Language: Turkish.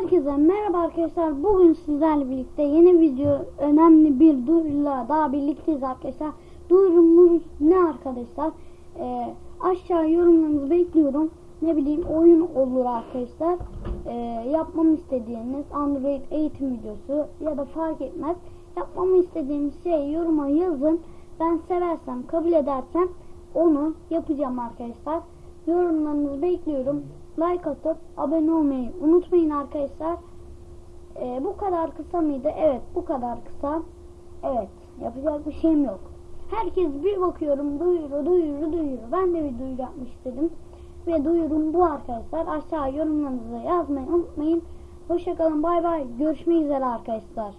Herkese merhaba arkadaşlar. Bugün sizlerle birlikte yeni video önemli bir duyuruyla daha birlikteyiz arkadaşlar. Duyurumuz ne arkadaşlar? Ee, aşağı yorumlarınızı bekliyorum. Ne bileyim oyun olur arkadaşlar. Ee, yapmamı istediğiniz Android eğitim videosu ya da fark etmez. Yapmamı istediğiniz şey yoruma yazın. Ben seversem kabul edersem onu yapacağım arkadaşlar. Yorumlarınızı bekliyorum. Like atıp abone olmayı unutmayın arkadaşlar. Ee, bu kadar kısa mıydı? Evet bu kadar kısa. Evet yapacak bir şeyim yok. Herkes bir bakıyorum duyuru duyuru duyuru. Ben de bir duyuru yapmak istedim. Ve duyurum bu arkadaşlar. Aşağı yorumlarınızı yazmayı unutmayın. Hoşçakalın bay bay. Görüşmek üzere arkadaşlar.